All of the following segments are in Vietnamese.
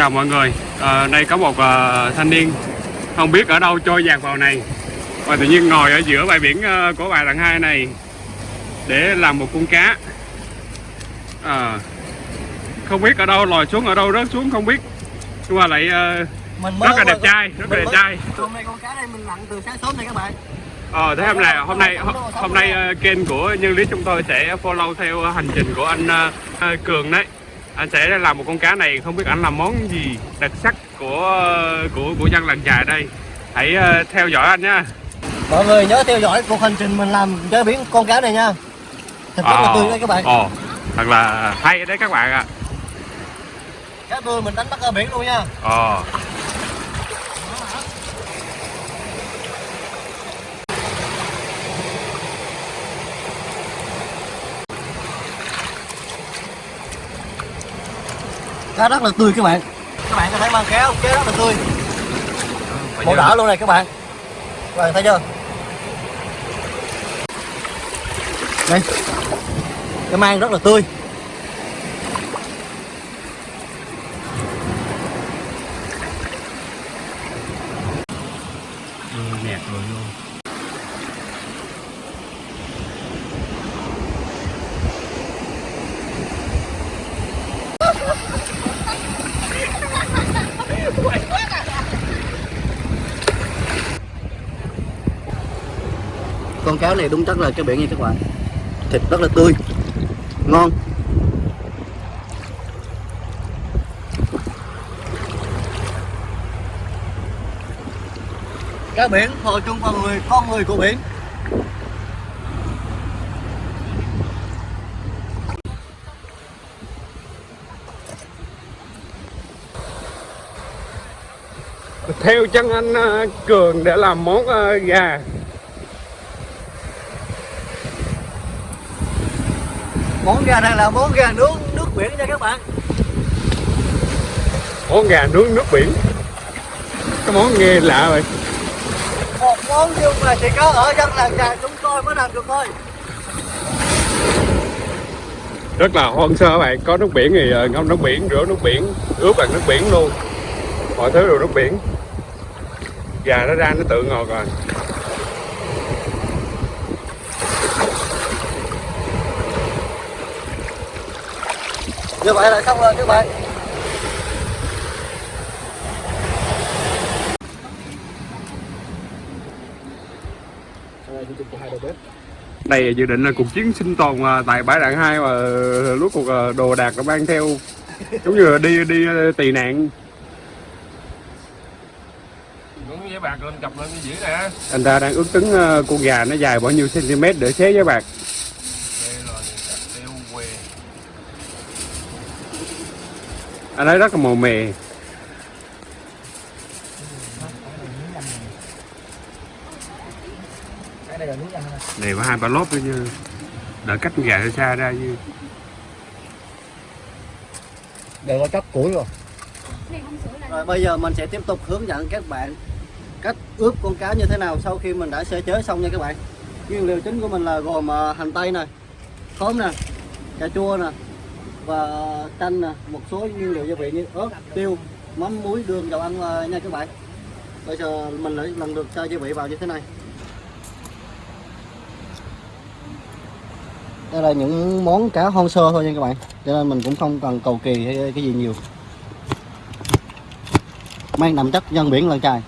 Chào mọi người. À, Đây có một à, thanh niên Không biết ở đâu trôi dạt vào này. Và tự nhiên ngồi ở giữa bãi biển à, của bài đằng hai này Để làm một con cá. À, Không biết ở đâu lòi xuống ở đâu rớt xuống không biết. Nhưng mà lại à, mình rất là đẹp trai Rất là đẹp trai. hôm nay con cá đây mình nặng từ sáng sớm này các bạn. Ờ, thế hôm nay hôm nay hôm nay ờ, kênh của nhân lý chúng tôi sẽ follow theo hành trình của anh ờ, ờ, Cường đấy. Anh sẽ làm một con cá này không biết anh làm món gì đặc sắc của ờ, của của dân làng chài đây. Hãy ờ, theo dõi anh nha. mọi người nhớ theo dõi cuộc hành trình mình làm chế biến con cá này nha thịt rất là tươi đấy các bạn Ồ, thật là hay đấy các bạn ạ. cá tươi mình đánh bắt ở biển luôn nha Ờ. cá rất là tươi các bạn. Các bạn có thấy mang kéo kéo rất là tươi. Màu đỏ luôn này các bạn. Các bạn thấy chưa? Đây. Cái mang rất là tươi con cáo này đúng chất là cái biển nha các bạn. Thịt rất là tươi, ngon. Cá biển, hồi chung vào người, con người của biển. Theo chân anh ờ, Cường để làm món ờ, gà. Món gà này là món gà nướng nước biển nha các bạn. Món gà nướng nước biển. Cái món nghe lạ vậy. một món nhưng mà chỉ có ở dân làng trài chúng tôi mới làm được thôi. Rất là hoang sơ các bạn. Có nước biển thì ờ, ngâm nước biển rửa nước biển ướp bằng nước biển luôn. Mọi thứ đều nước biển. Gà nó ra nó tự ngọt rồi như vậy là xong rồi các bạn đây dự định là cuộc chiến sinh tồn ờ, tại bãi đạn hai mà lúc cuộc ờ, đồ đạc nó mang theo giống như là đi đi ờ, tị nạn. Đúng với bạc lên chọc lên cái dữ nè. Anh ta đang ước tính con gà nó dài bao nhiêu cm để xé với bạc Đây rồi tiêu quê anh thấy rất là màu mè. Cái này này có hai ba lốp nữa chứ. Đợi cách gà ra xa ra chứ. Đều có chóc củi rồi. Rồi bây giờ mình sẽ tiếp tục hướng dẫn các bạn cách ướp con cá như thế nào sau khi mình đã sơ chế xong nha các bạn. Nguyên liệu chính của mình là gồm à, hành tây nè khóm nè cà chua nè và chanh nè, một số nguyên liệu gia vị như ớt, tiêu, mắm, muối, đường, dầu ăn à, nha các bạn. Bây giờ mình lại lần được cho gia vị vào như thế này. Đây là những món cá hoang sơ thôi nha các bạn. Cho nên mình cũng không cần cầu kỳ hay cái gì nhiều. Mang đậm chất dân biển lên trai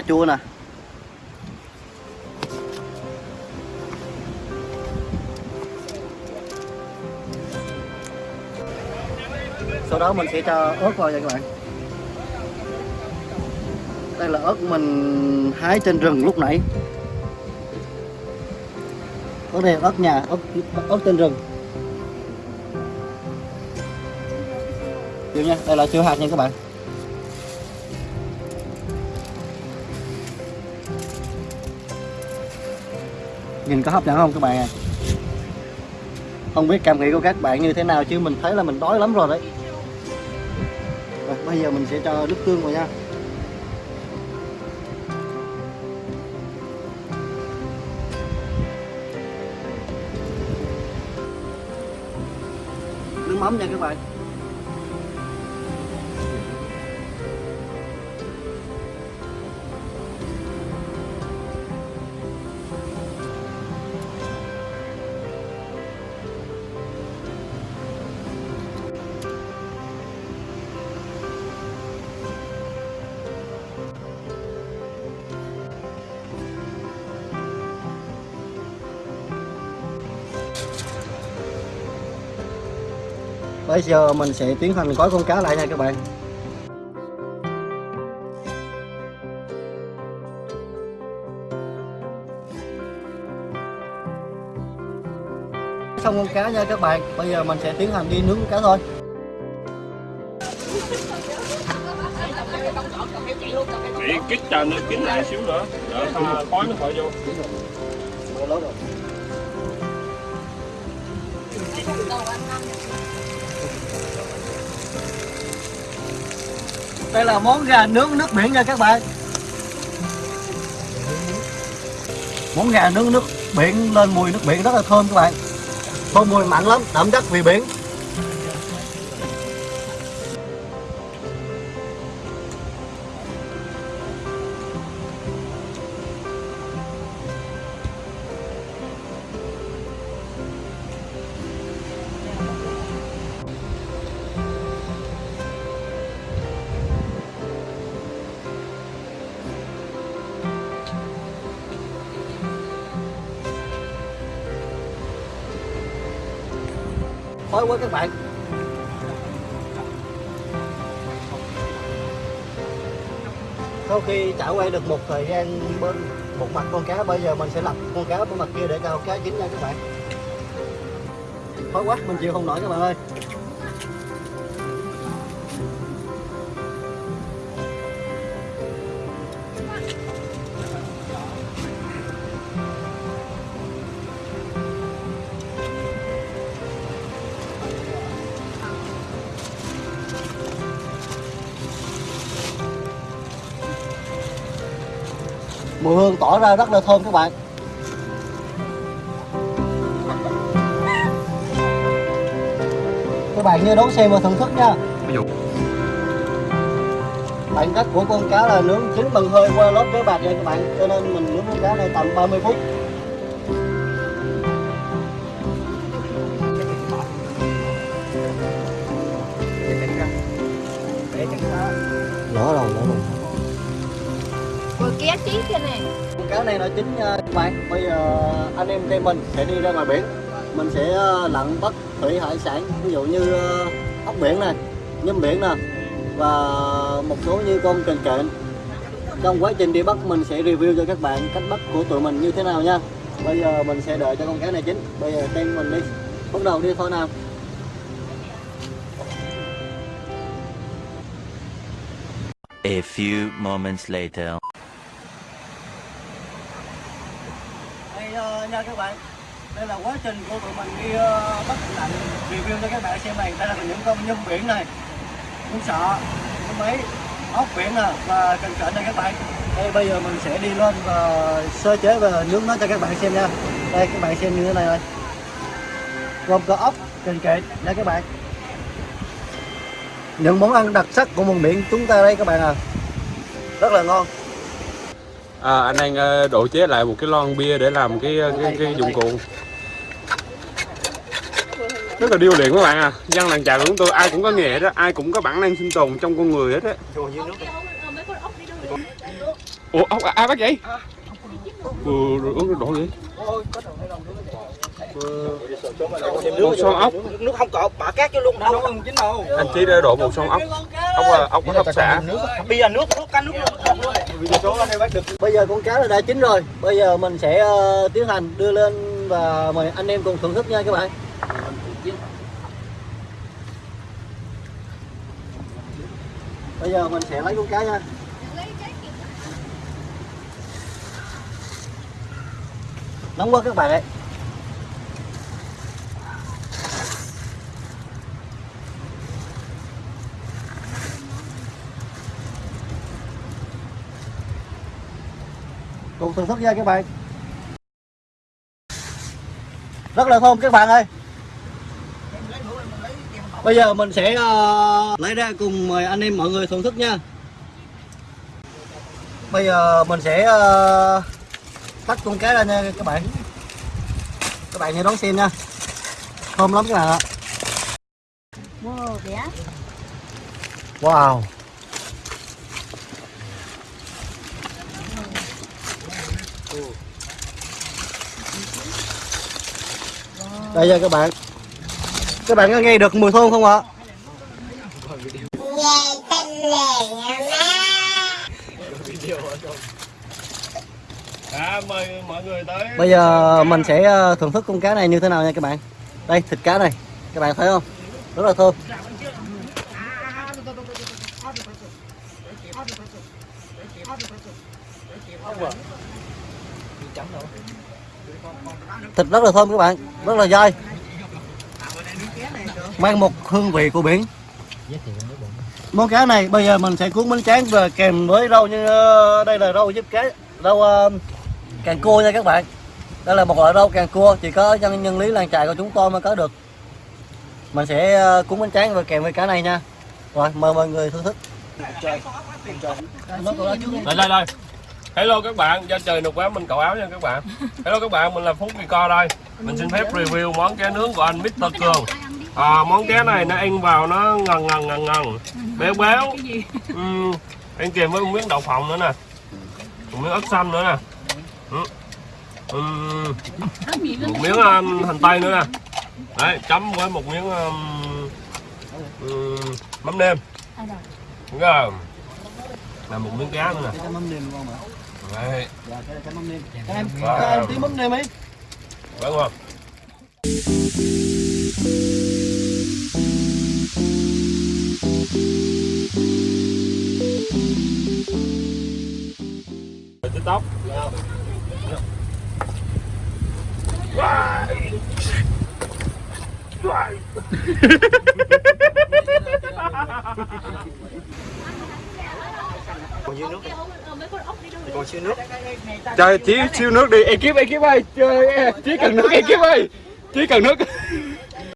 cà chua nè. Sau đó mình sẽ cho ớt vào nha các bạn. Đây là ớt mình hái trên rừng lúc nãy. Ớt đây là ớt nhà, ớt ớt trên rừng. Điều nha, đây là chưa hạt nha các bạn. nhìn có hấp dẫn không các bạn ạ à? không biết cảm nghĩ của các bạn như thế nào chứ mình thấy là mình đói lắm rồi đấy. Rồi, bây giờ mình sẽ cho nước tương vào nha. Nước mắm nha các bạn. Bây giờ mình sẽ tiến hành gói con cá lại nha các bạn. Xong con cá nha các bạn. Bây giờ mình sẽ tiến hành đi nướng con cá thôi. Để kích cho nó kín lại xíu nữa. Đỡ không khói nó khỏi vô. rồi. Đây là món gà nướng nước biển nha các bạn. Món gà nướng nước biển lên mùi nước biển rất là thơm các bạn. Thơm mùi mạnh lắm, đậm đắt vị biển. Khói quá các bạn. Sau khi chảo quay được một thời gian bên một mặt con cá Bây giờ mình sẽ lật con cá bên mặt kia để cho cá chín nha các bạn. Khói quá, mình chịu không nổi các bạn ơi. Mùi hương tỏ ra rất là thơm các bạn. Các bạn nhớ đón xem và thưởng thức nha. Ví dụ. Bản chất của con cá là nướng chín bằng hơi qua lớp với bạc nha các bạn. Cho nên mình nướng con cá này tầm 30 phút. Lỡ rồi, lỡ rồi Rồi kia chí kia nè. Con cá này nó chín nha các bạn Bây giờ anh em tụi mình sẽ đi ra ngoài biển. Mình sẽ ờ, lặn bắt thủy hải sản Ví dụ như ờ, ốc biển nè, nhum biển nè Và một số như con kền kện. Trong quá trình đi bắt mình sẽ review cho các bạn cách bắt của tụi mình như thế nào nha. Bây giờ mình sẽ đợi cho con cá này chín. Bây giờ tên mình đi. Bắt đầu đi thôi nào. A few moments later. Đây ờ, nha các bạn. Đây là quá trình của tụi mình đi uh, bắt lạnh review cho các bạn xem này. Đây là những con nhum biển này. Nhum sọ, nhum mấy, ốc biển nè và cần cạnh đây các bạn. Đây bây giờ mình sẽ đi lên và sơ chế và nướng nó cho các bạn xem nha. Đây các bạn xem như thế này rồi. Gồm có ốc, cần kệ đây các bạn. Những món ăn đặc sắc của vùng biển chúng ta đây các bạn à. Rất là ngon à, anh đang ờ, độ chế lại một cái lon bia để làm cái ờ, cái, cái dụng cụ. Rất là điêu luyện các bạn à. Dân làng chài của chúng tôi ai cũng có nghề đó ai cũng có bản năng sinh tồn trong con người hết á. Ủa ốc ai bắt vậy ừ, rồi uống đổ vậy một son ốc. Nước không cột bả cát vô luôn đâu. Không chín đâu. Anh chí đã đổ một son ốc ốc ờ, ốc có hấp xả. bây giờ nước nước cá nước luôn Bây giờ con cá là đã chín rồi. Bây giờ mình sẽ ờ, tiến hành đưa lên và mời anh em cùng thưởng thức nha các bạn. Bây giờ mình sẽ lấy con cá nha. Nóng quá các bạn ơi cùng thưởng thức nha các bạn? Rất là thơm các bạn ơi. Bây giờ mình sẽ ờ, lấy ra cùng mời anh em mọi người thưởng thức nha. Bây giờ mình sẽ uh, tách con cá ra nha các bạn. Các bạn hãy đón xem nha. Thơm lắm các bạn ạ. Wow đây nha các bạn. Các bạn có nghe được mùi thơm không ạ? À, mời mọi người tới. Bây giờ mình sẽ ờ, thưởng thức con cá này như thế nào nha các bạn. Đây thịt cá này. Các bạn thấy không? Rất là thơm thịt rất là thơm các bạn rất là dai. Mang một hương vị của biển. Món cá này bây giờ mình sẽ cuốn bánh tráng và kèm với rau như ờ, đây là rau giúp cá rau ờ, càng cua nha các bạn. Đây là một loại rau càng cua chỉ có nhân nhân lý làng trại của chúng tôi mới có được. Mình sẽ ờ, cuốn bánh tráng và kèm với cá này nha. Rồi mời mọi người thưởng thức. Đây đây đây hello các bạn do trời nục quá mình cậu áo nha các bạn. Hello các bạn mình là phúc co đây. Mình xin phép review món cá nướng của anh Mr Cường. à, món cá này nó ăn vào nó ngần ngần ngần ngần. Béo béo. Uhm, ăn kèm với một miếng đậu phộng nữa nè. Một miếng ớt xanh nữa nè. Uhm. Một miếng um, hành tây nữa nè. Đấy chấm với một miếng um, um, mắm nêm. Đúng không là một miếng cá nữa nè cái mắm nêm ngon mà đấy dạ cái cái mắm nêm các em Wow. các em tí mắm nêm ấy quá ngon tiktok Trời, chỉ siêu nước đi, ekip, ekip ơi, chơi, cần nước, ekip ơi, chỉ cần nước.